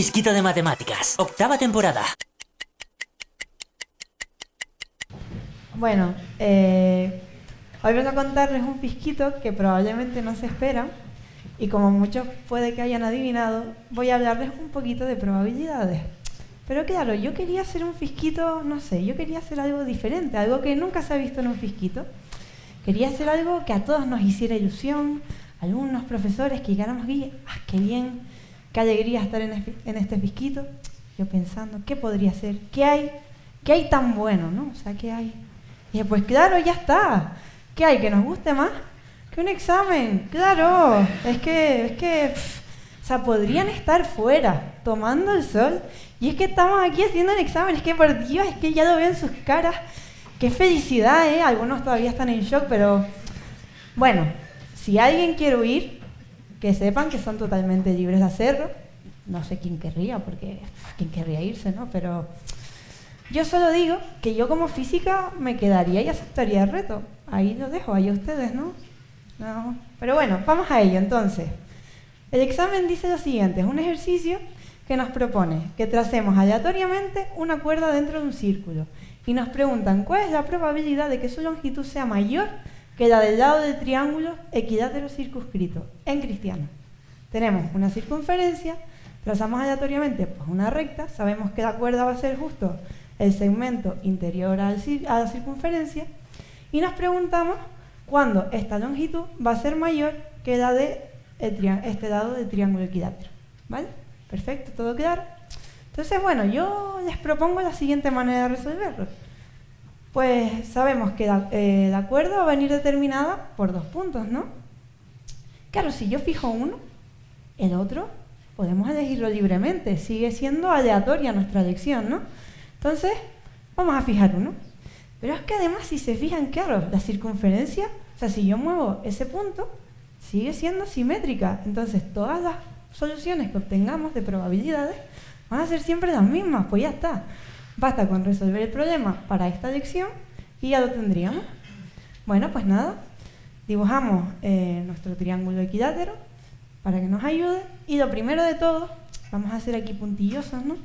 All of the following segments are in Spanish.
Fisquito de Matemáticas, octava temporada. Bueno, eh, hoy vengo a contarles un fisquito que probablemente no se espera y como muchos puede que hayan adivinado, voy a hablarles un poquito de probabilidades. Pero claro, yo quería hacer un fisquito, no sé, yo quería hacer algo diferente, algo que nunca se ha visto en un fisquito. Quería hacer algo que a todos nos hiciera ilusión, alumnos, profesores, que llegáramos aquí, ¡ah, qué bien! Qué alegría estar en, este fisquito. Yo pensando, ¿qué podría ser? ¿Qué hay? ¿Qué hay tan bueno, no? O sea, ¿qué hay? Y dije, pues claro, ya está. ¿Qué hay? ¿Que nos guste más? Que un examen. Claro. Es que, es que, o sea, podrían estar fuera, tomando el sol. Y es que estamos aquí haciendo el examen. Es que, por Dios, es que ya lo veo en sus caras. Qué felicidad, ¿eh? Algunos todavía están en shock, pero... Bueno, si alguien quiere huir, que sepan que son totalmente libres de hacerlo. No sé quién querría, porque quién querría irse, ¿no? Pero yo solo digo que yo como física me quedaría y aceptaría el reto. Ahí lo dejo, ahí ustedes, ¿no? No. Pero bueno, vamos a ello entonces. El examen dice lo siguiente, es un ejercicio que nos propone que tracemos aleatoriamente una cuerda dentro de un círculo y nos preguntan cuál es la probabilidad de que su longitud sea mayor queda del lado del triángulo equilátero circunscrito, en cristiano. Tenemos una circunferencia, trazamos aleatoriamente pues una recta, sabemos que la cuerda va a ser justo el segmento interior a la circunferencia y nos preguntamos cuándo esta longitud va a ser mayor que la de este lado del triángulo equilátero. ¿Vale? Perfecto, ¿todo claro? Entonces, bueno, yo les propongo la siguiente manera de resolverlo. Pues sabemos que eh, la, cuerda va a venir determinada por dos puntos, ¿no? Claro, si yo fijo uno, el otro podemos elegirlo libremente, sigue siendo aleatoria nuestra elección, ¿no? Entonces, vamos a fijar uno. Pero es que además, si se fijan, claro, la circunferencia, o sea, si yo muevo ese punto, sigue siendo simétrica. Entonces, todas las soluciones que obtengamos de probabilidades van a ser siempre las mismas, pues ya está. Basta con resolver el problema para esta lección y ya lo tendríamos. Bueno, pues nada, dibujamos eh, nuestro triángulo equilátero para que nos ayude y lo primero de todo, vamos a hacer aquí puntillosos, ¿no?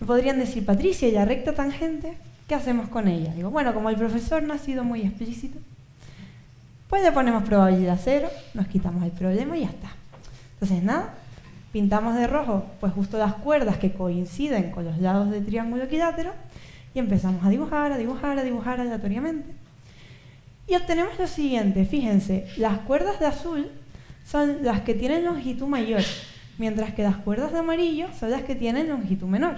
Me podrían decir, Patricia, ¿y la recta tangente? ¿Qué hacemos con ella? Digo, bueno, como el profesor no ha sido muy explícito, pues le ponemos probabilidad cero, nos quitamos el problema y ya está. Entonces, nada, Pintamos de rojo pues justo las cuerdas que coinciden con los lados del triángulo equilátero y empezamos a dibujar, a dibujar, a dibujar aleatoriamente. Y obtenemos lo siguiente, fíjense, las cuerdas de azul son las que tienen longitud mayor, mientras que las cuerdas de amarillo son las que tienen longitud menor.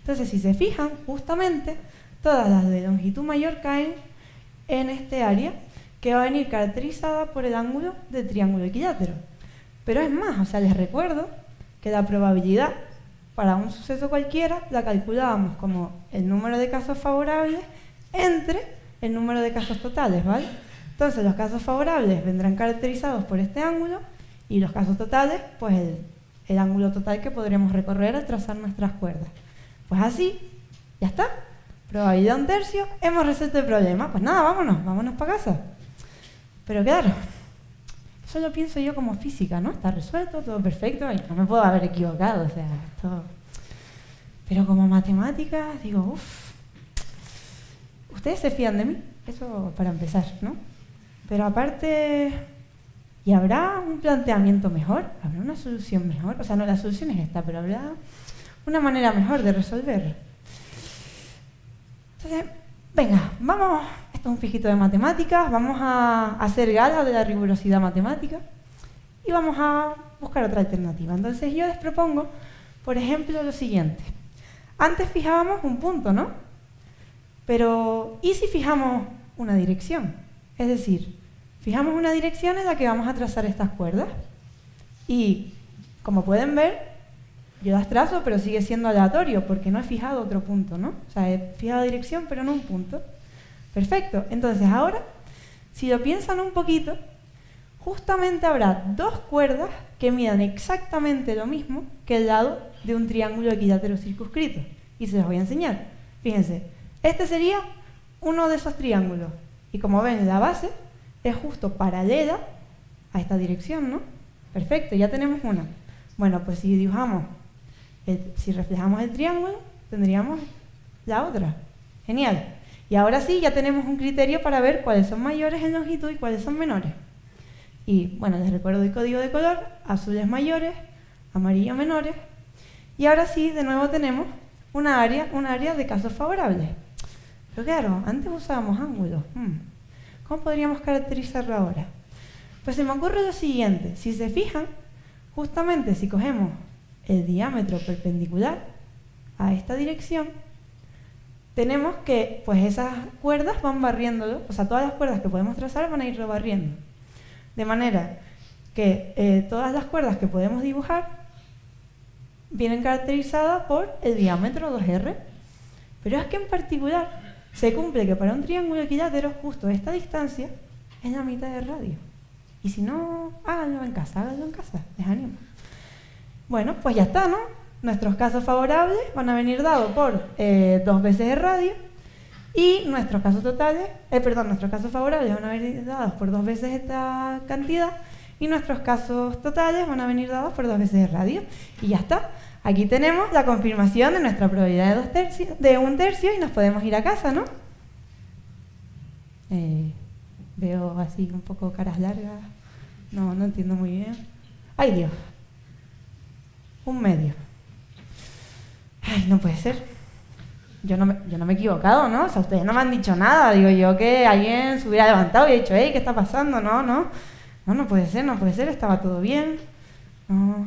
Entonces, si se fijan, justamente todas las de longitud mayor caen en este área que va a venir caracterizada por el ángulo del triángulo equilátero. Pero es más, o sea, les recuerdo que la probabilidad para un suceso cualquiera la calculábamos como el número de casos favorables entre el número de casos totales, ¿vale? Entonces los casos favorables vendrán caracterizados por este ángulo y los casos totales, pues el, el ángulo total que podremos recorrer al trazar nuestras cuerdas. Pues así, ya está. Probabilidad un tercio, hemos resuelto el problema. Pues nada, vámonos, vámonos para casa. Pero claro, Solo pienso yo como física, ¿no? Está resuelto, todo perfecto, y no me puedo haber equivocado, o sea, esto... Pero como matemáticas, digo, uff, ustedes se fían de mí, eso para empezar, ¿no? Pero aparte, ¿y habrá un planteamiento mejor? ¿Habrá una solución mejor? O sea, no, la solución es esta, pero habrá una manera mejor de resolverlo. Entonces, venga, vamos un fijito de matemáticas, vamos a hacer gala de la rigurosidad matemática y vamos a buscar otra alternativa. Entonces yo les propongo, por ejemplo, lo siguiente. Antes fijábamos un punto, ¿no? Pero, ¿y si fijamos una dirección? Es decir, fijamos una dirección en la que vamos a trazar estas cuerdas. Y, como pueden ver, yo las trazo, pero sigue siendo aleatorio, porque no he fijado otro punto, ¿no? O sea, he fijado dirección, pero no un punto. Perfecto. Entonces ahora, si lo piensan un poquito, justamente habrá dos cuerdas que midan exactamente lo mismo que el lado de un triángulo equilátero circunscrito. Y se los voy a enseñar. Fíjense, este sería uno de esos triángulos. Y como ven, la base es justo paralela a esta dirección, ¿no? Perfecto, ya tenemos una. Bueno, pues si dibujamos si reflejamos el triángulo, tendríamos la otra. Genial. Y ahora sí, ya tenemos un criterio para ver cuáles son mayores en longitud y cuáles son menores. Y bueno, les recuerdo el código de color, azules mayores, amarillo menores. Y ahora sí, de nuevo tenemos una área, un área de casos favorables. Pero claro, antes usábamos ángulos. Hmm. ¿Cómo podríamos caracterizarlo ahora? Pues se me ocurre lo siguiente. Si se fijan, justamente si cogemos el diámetro perpendicular a esta dirección, tenemos que pues esas cuerdas van barriéndolo, o sea, todas las cuerdas que podemos trazar van a ir rebarriendo. De manera que eh, todas las cuerdas que podemos dibujar vienen caracterizadas por el diámetro 2R. Pero es que en particular se cumple que para un triángulo equilátero justo esta distancia es la mitad de radio. Y si no, háganlo en casa, háganlo en casa, les animo. Bueno, pues ya está, ¿no? Nuestros casos favorables van a venir dados por eh, dos veces el radio y nuestros casos totales, eh, perdón, nuestros casos favorables van a venir dados por dos veces esta cantidad y nuestros casos totales van a venir dados por dos veces el radio. Y ya está. Aquí tenemos la confirmación de nuestra probabilidad de, dos tercios, de un tercio y nos podemos ir a casa, ¿no? Eh, veo así un poco caras largas. No, no entiendo muy bien. ¡Ay, Dios! Un medio. Ay, no puede ser. Yo no, me, yo no me he equivocado, ¿no? O sea, ustedes no me han dicho nada. Digo yo que alguien se hubiera levantado y ha dicho, hey, ¿qué está pasando? No, no. No, no puede ser, no puede ser. Estaba todo bien. No,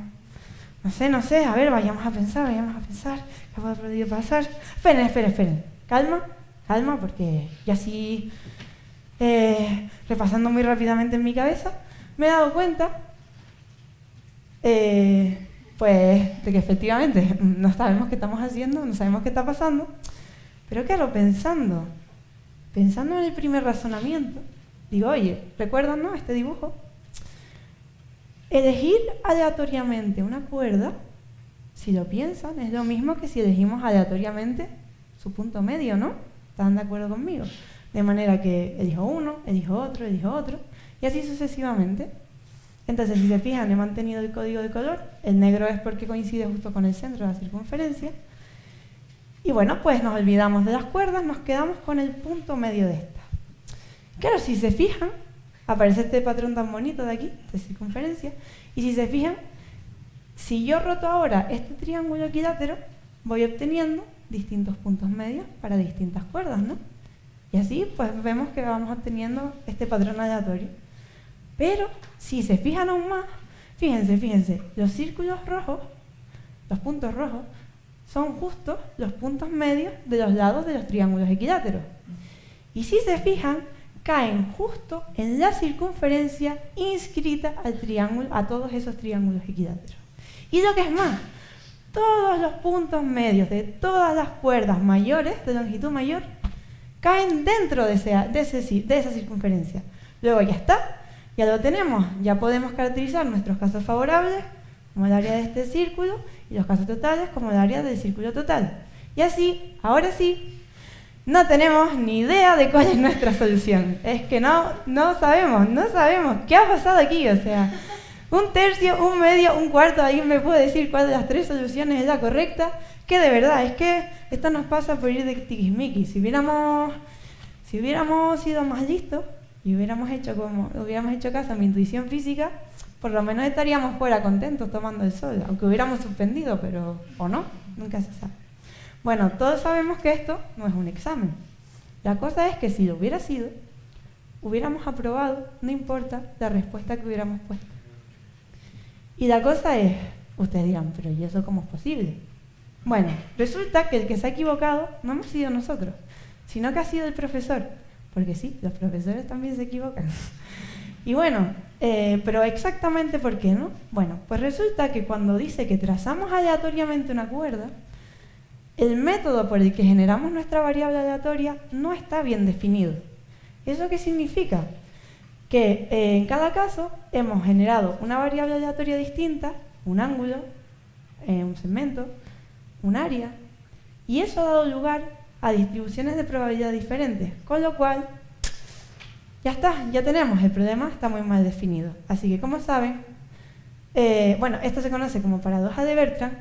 no sé, no sé. A ver, vayamos a pensar, vayamos a pensar. ¿Qué puede podido pasar? Esperen, esperen, esperen. Calma, calma, porque ya así, eh, repasando muy rápidamente en mi cabeza, me he dado cuenta eh, pues de que efectivamente no sabemos qué estamos haciendo, no sabemos qué está pasando, pero claro, pensando, pensando en el primer razonamiento, digo, oye, ¿recuerdan no, este dibujo? Elegir aleatoriamente una cuerda, si lo piensan, es lo mismo que si elegimos aleatoriamente su punto medio, ¿no? ¿Están de acuerdo conmigo? De manera que elijo uno, elijo otro, elijo otro, y así sucesivamente. Entonces, si se fijan, he mantenido el código de color. El negro es porque coincide justo con el centro de la circunferencia. Y bueno, pues nos olvidamos de las cuerdas, nos quedamos con el punto medio de esta. Claro, si se fijan, aparece este patrón tan bonito de aquí, de circunferencia. Y si se fijan, si yo roto ahora este triángulo equilátero, voy obteniendo distintos puntos medios para distintas cuerdas, ¿no? Y así, pues vemos que vamos obteniendo este patrón aleatorio. Pero si se fijan aún más, fíjense, fíjense, los círculos rojos, los puntos rojos, son justo los puntos medios de los lados de los triángulos equiláteros. Y si se fijan, caen justo en la circunferencia inscrita al triángulo, a todos esos triángulos equiláteros. Y lo que es más, todos los puntos medios de todas las cuerdas mayores, de longitud mayor, caen dentro de, de esa circunferencia. Luego ya está, ya lo tenemos, ya podemos caracterizar nuestros casos favorables como el área de este círculo y los casos totales como el área del círculo total. Y así, ahora sí, no tenemos ni idea de cuál es nuestra solución. Es que no, no sabemos, no sabemos qué ha pasado aquí. O sea, un tercio, un medio, un cuarto, alguien me puede decir cuál de las tres soluciones es la correcta. Que de verdad, es que esto nos pasa por ir de tiquismiquis. Si hubiéramos, si hubiéramos sido más listos, y hubiéramos hecho como hubiéramos hecho caso a mi intuición física, por lo menos estaríamos fuera contentos tomando el sol, aunque hubiéramos suspendido, pero o no, nunca se sabe. Bueno, todos sabemos que esto no es un examen. La cosa es que si lo hubiera sido, hubiéramos aprobado, no importa la respuesta que hubiéramos puesto. Y la cosa es, ustedes dirán, pero ¿y eso cómo es posible? Bueno, resulta que el que se ha equivocado no hemos sido nosotros, sino que ha sido el profesor porque sí, los profesores también se equivocan. Y bueno, eh, pero exactamente por qué, ¿no? Bueno, pues resulta que cuando dice que trazamos aleatoriamente una cuerda, el método por el que generamos nuestra variable aleatoria no está bien definido. ¿Eso qué significa? Que eh, en cada caso hemos generado una variable aleatoria distinta, un ángulo, eh, un segmento, un área, y eso ha dado lugar a distribuciones de probabilidad diferentes, con lo cual ya está, ya tenemos, el problema está muy mal definido. Así que como saben, eh, bueno, esto se conoce como paradoja de Bertrand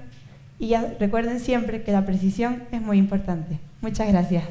Y ya recuerden siempre que la precisión es muy importante. Muchas gracias.